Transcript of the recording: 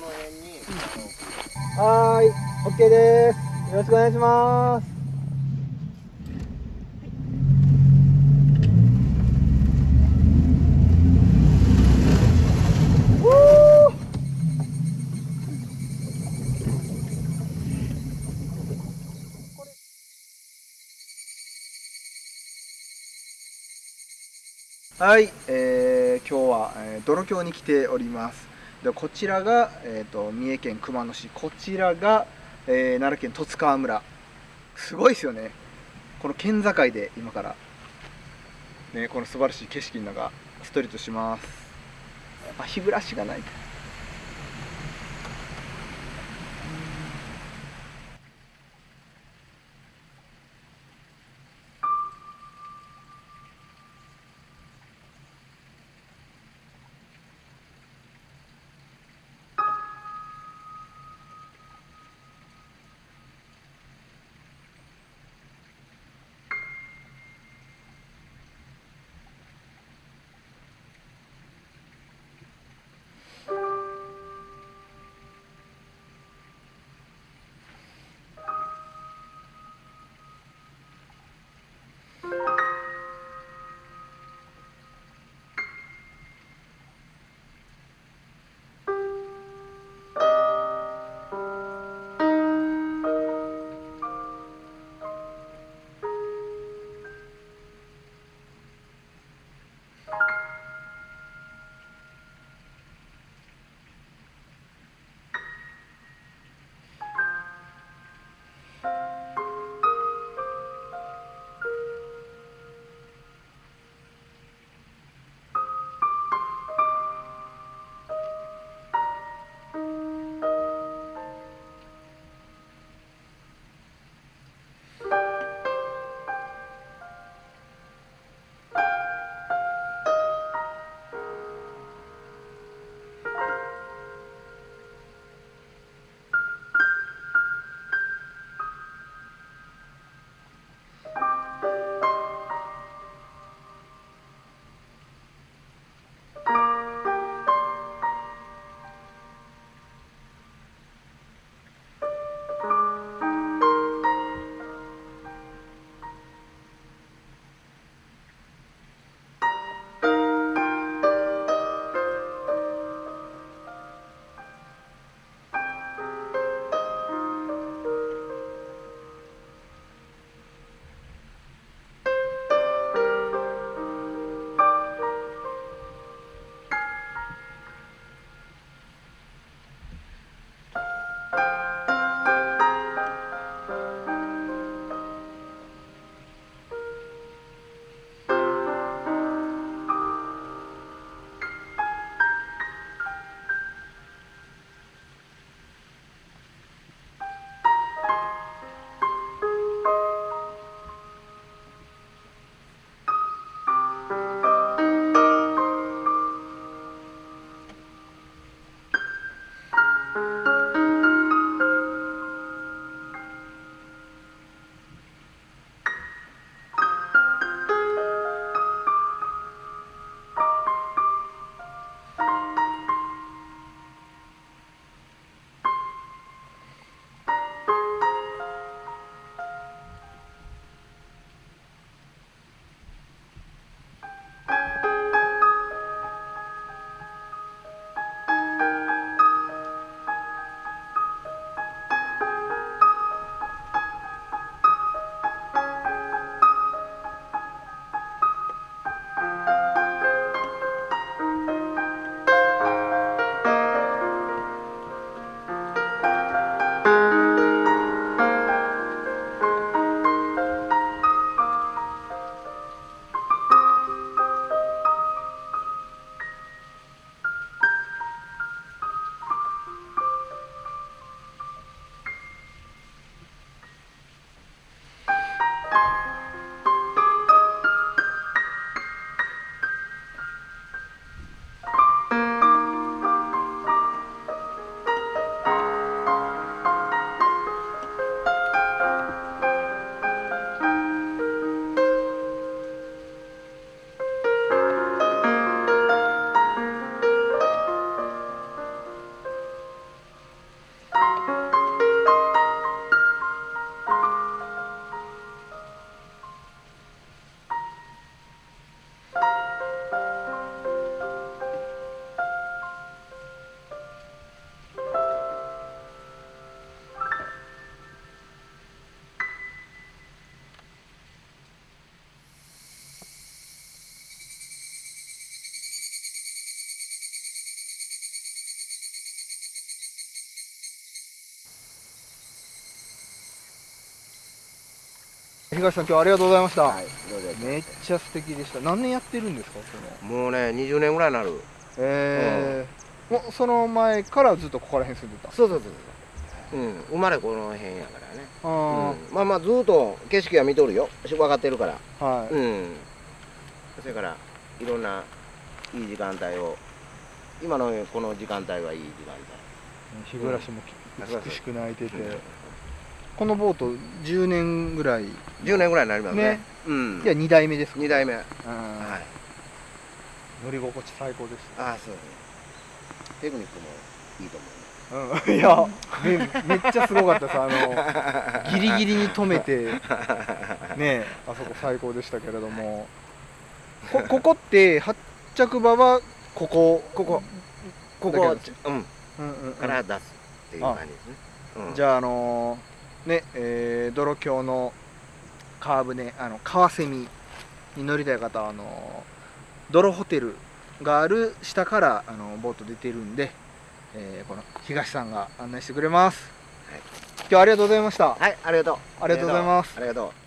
この辺にはーい、OK です。よろしくお願いします。はい、えー今日は、えー、泥峡に来ております。でこちらが、えー、と三重県熊野市、こちらが、えー奈良県十津川村。すごいですよね。この県境で今から、ね、この素晴らしい景色の中、ストリートします。やっぱ日暮らしがない。東さん今日はありがとうございました、はいめっちゃ素敵でした。何年やってるんですか？そのもうね20年ぐらいになる。えーもうその前からずっとここら辺住んでた？そうそうそうそう。うん生まれこの辺やからね。あうん。まあまあずっと景色は見とるよ。分かってるから。ーはい、うん。それからいろんないい時間帯を。今のこの時間帯はいい時間日暮らしもうん美しく泣いてて、帯、うんこのボート10年ぐらい。い10年ぐらいになりますね。ね。うん。や2代目です。か2代目。はい。うん乗り心地最高です。ああそうテクニックもいいと思うねうん、いやめめっちゃすごかったです。あのギリギリに止めて。ね。あそこ最高でしたけれども。こここって発着場はここ。ここ。こだこけうん。うんうんうん。から出すっていう感じですね、うん。じゃああのねえー泥橋の川船あの川蝉に乗りたい方はあの泥ホテルがある下からあのボート出てるんで、えーこの東さんが案内してくれます、はい。今日はありがとうございました。はいありがとう。ありがとうございます。ありがとう